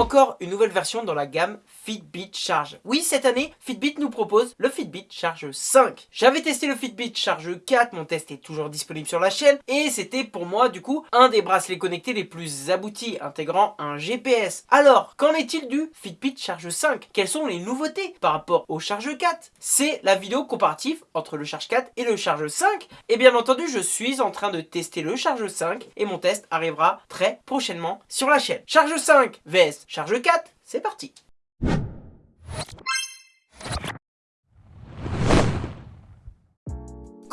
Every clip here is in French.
encore une nouvelle version dans la gamme Fitbit Charge. Oui, cette année, Fitbit nous propose le Fitbit Charge 5. J'avais testé le Fitbit Charge 4, mon test est toujours disponible sur la chaîne, et c'était pour moi, du coup, un des bracelets connectés les plus aboutis, intégrant un GPS. Alors, qu'en est-il du Fitbit Charge 5 Quelles sont les nouveautés par rapport au Charge 4 C'est la vidéo comparative entre le Charge 4 et le Charge 5, et bien entendu, je suis en train de tester le Charge 5, et mon test arrivera très prochainement sur la chaîne. Charge 5 vs Charge 4, c'est parti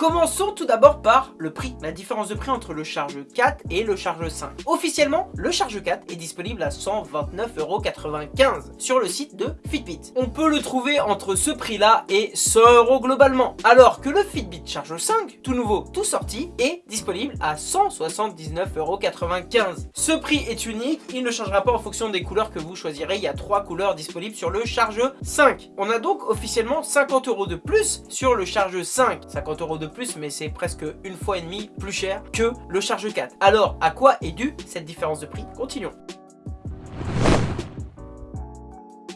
Commençons tout d'abord par le prix, la différence de prix entre le Charge 4 et le Charge 5. Officiellement, le Charge 4 est disponible à 129,95€ sur le site de Fitbit. On peut le trouver entre ce prix-là et 100€ globalement, alors que le Fitbit Charge 5, tout nouveau, tout sorti, est disponible à 179,95€. Ce prix est unique, il ne changera pas en fonction des couleurs que vous choisirez, il y a trois couleurs disponibles sur le Charge 5. On a donc officiellement 50€ de plus sur le Charge 5, 50€ de plus, mais c'est presque une fois et demie plus cher que le Charge 4. Alors, à quoi est due cette différence de prix? Continuons.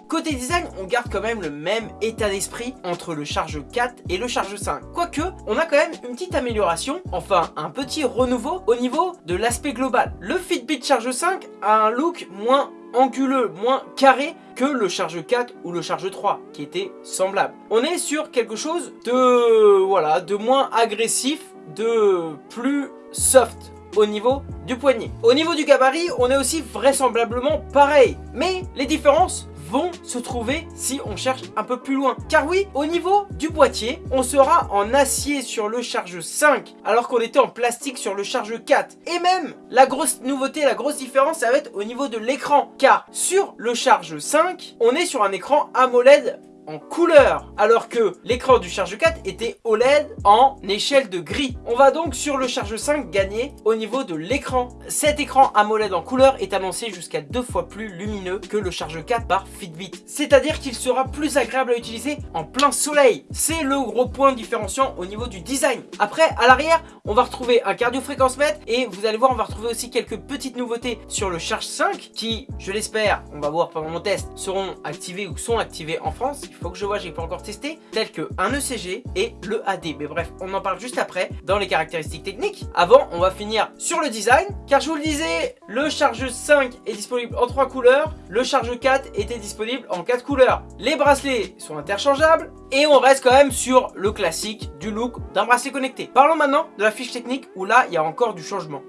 Côté design, on garde quand même le même état d'esprit entre le Charge 4 et le Charge 5. Quoique, on a quand même une petite amélioration, enfin un petit renouveau au niveau de l'aspect global. Le Fitbit Charge 5 a un look moins anguleux, moins carré que le Charge 4 ou le Charge 3 qui était semblable. On est sur quelque chose de, voilà, de moins agressif, de plus soft au niveau du poignet. Au niveau du gabarit, on est aussi vraisemblablement pareil. Mais les différences vont se trouver si on cherche un peu plus loin. Car oui, au niveau du boîtier, on sera en acier sur le Charge 5, alors qu'on était en plastique sur le Charge 4. Et même, la grosse nouveauté, la grosse différence, ça va être au niveau de l'écran. Car sur le Charge 5, on est sur un écran AMOLED en couleur alors que l'écran du Charge 4 était OLED en échelle de gris. On va donc sur le Charge 5 gagner au niveau de l'écran. Cet écran AMOLED en couleur est annoncé jusqu'à deux fois plus lumineux que le Charge 4 par Fitbit. C'est-à-dire qu'il sera plus agréable à utiliser en plein soleil. C'est le gros point différenciant au niveau du design. Après, à l'arrière, on va retrouver un cardio-fréquence mètre et vous allez voir, on va retrouver aussi quelques petites nouveautés sur le Charge 5 qui, je l'espère, on va voir pendant mon test, seront activées ou sont activées en France faut que je vois, j'ai pas encore testé, tels que un ECG et le AD. Mais bref, on en parle juste après dans les caractéristiques techniques. Avant, on va finir sur le design, car je vous le disais, le Charge 5 est disponible en 3 couleurs, le Charge 4 était disponible en 4 couleurs. Les bracelets sont interchangeables, et on reste quand même sur le classique du look d'un bracelet connecté. Parlons maintenant de la fiche technique, où là, il y a encore du changement.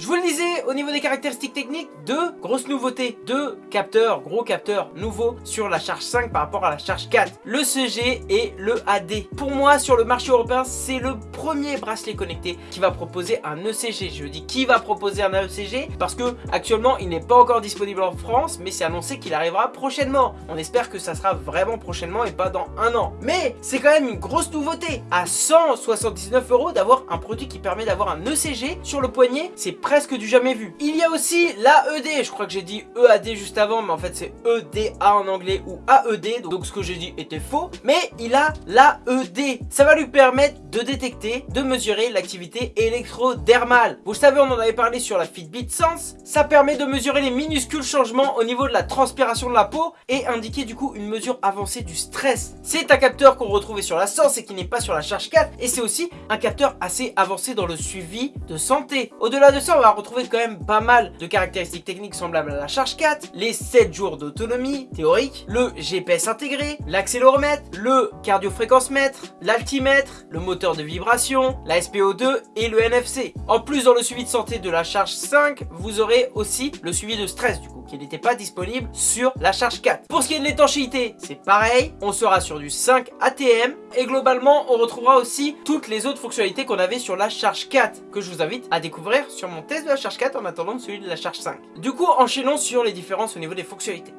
Je vous le disais, au niveau des caractéristiques techniques, deux grosses nouveautés. Deux capteurs, gros capteurs nouveaux sur la charge 5 par rapport à la charge 4. Le CG et le AD. Pour moi, sur le marché européen, c'est le premier bracelet connecté qui va proposer un ECG. Je dis qui va proposer un ECG parce que actuellement, il n'est pas encore disponible en France, mais c'est annoncé qu'il arrivera prochainement. On espère que ça sera vraiment prochainement et pas dans un an. Mais c'est quand même une grosse nouveauté. À 179 euros d'avoir un produit qui permet d'avoir un ECG sur le poignet, c'est presque du jamais vu. Il y a aussi l'AED, je crois que j'ai dit EAD juste avant, mais en fait c'est EDA en anglais ou AED, donc ce que j'ai dit était faux. Mais il a l'AED, ça va lui permettre de détecter, de mesurer l'activité électrodermale. Vous le savez, on en avait parlé sur la Fitbit Sense, ça permet de mesurer les minuscules changements au niveau de la transpiration de la peau et indiquer du coup une mesure avancée du stress. C'est un capteur qu'on retrouvait sur la Sense et qui n'est pas sur la charge 4 et c'est aussi un capteur assez avancé dans le suivi de santé. Au-delà de ça, on va retrouver quand même pas mal de caractéristiques techniques semblables à la charge 4, les 7 jours d'autonomie théorique, le GPS intégré, l'accéléromètre, le cardiofréquence mètre, l'altimètre, le moteur de vibration, la SPO2 et le NFC. En plus, dans le suivi de santé de la charge 5, vous aurez aussi le suivi de stress du coup, qui n'était pas disponible sur la charge 4. Pour ce qui est de l'étanchéité, c'est pareil, on sera sur du 5 ATM et globalement, on retrouvera aussi toutes les autres fonctionnalités qu'on avait sur la charge 4 que je vous invite à découvrir sur mon test de la charge 4 en attendant celui de la charge 5. Du coup, enchaînons sur les différences au niveau des fonctionnalités.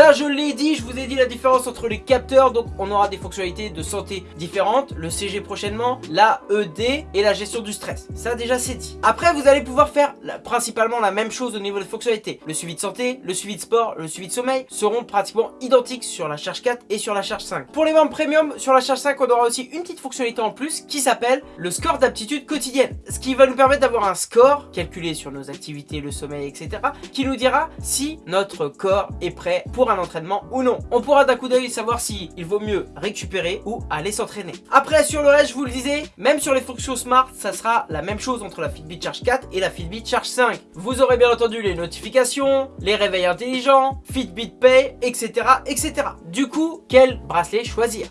Ça, je l'ai dit, je vous ai dit la différence entre les capteurs. Donc, on aura des fonctionnalités de santé différentes. Le CG prochainement, la ED et la gestion du stress. Ça, déjà, c'est dit. Après, vous allez pouvoir faire principalement la même chose au niveau des fonctionnalités. Le suivi de santé, le suivi de sport, le suivi de sommeil seront pratiquement identiques sur la charge 4 et sur la charge 5. Pour les membres premium, sur la charge 5, on aura aussi une petite fonctionnalité en plus qui s'appelle le score d'aptitude quotidienne. Ce qui va nous permettre d'avoir un score calculé sur nos activités, le sommeil, etc. qui nous dira si notre corps est prêt pour un entraînement ou non. On pourra d'un coup d'œil savoir si il vaut mieux récupérer ou aller s'entraîner. Après, sur le reste, je vous le disais, même sur les fonctions smart, ça sera la même chose entre la Fitbit Charge 4 et la Fitbit Charge 5. Vous aurez bien entendu les notifications, les réveils intelligents, Fitbit Pay, etc. etc. Du coup, quel bracelet choisir?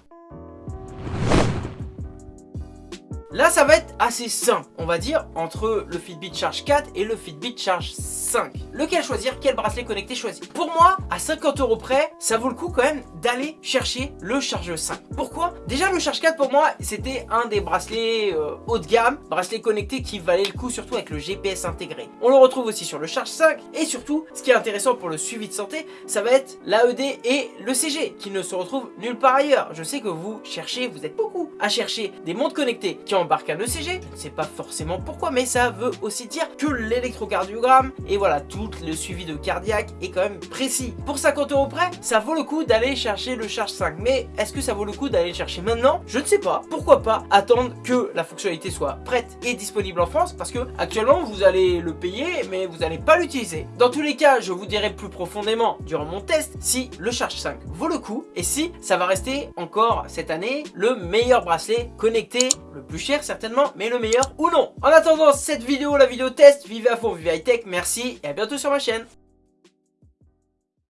Là, ça va être assez simple, on va dire, entre le Fitbit Charge 4 et le Fitbit Charge 5. Lequel choisir? Quel bracelet connecté choisir? Pour moi, à 50 euros près, ça vaut le coup quand même d'aller chercher le Charge 5. Pourquoi? Déjà, le Charge 4, pour moi, c'était un des bracelets euh, haut de gamme, bracelet connecté qui valait le coup, surtout avec le GPS intégré. On le retrouve aussi sur le Charge 5, et surtout, ce qui est intéressant pour le suivi de santé, ça va être l'AED et le CG, qui ne se retrouvent nulle part ailleurs. Je sais que vous cherchez, vous êtes beaucoup à chercher des montres connectées qui embarquent un ECG, je ne sais pas forcément pourquoi, mais ça veut aussi dire que l'électrocardiogramme et voilà, tout le suivi de cardiaque est quand même précis. Pour 50 euros près, ça vaut le coup d'aller chercher le Charge 5, mais est-ce que ça vaut le coup d'aller le chercher maintenant? Je ne sais pas. Pourquoi pas attendre que la fonctionnalité soit prête et disponible en France, parce que actuellement vous allez le payer, mais vous n'allez pas l'utiliser. Dans tous les cas, je vous dirai plus profondément durant mon test si le Charge 5 vaut le coup et si ça va rester encore cette année le meilleur bracelet connecté, le plus cher certainement, mais le meilleur ou non. En attendant cette vidéo, la vidéo test, vivez à fond, vivez high tech, merci et à bientôt sur ma chaîne.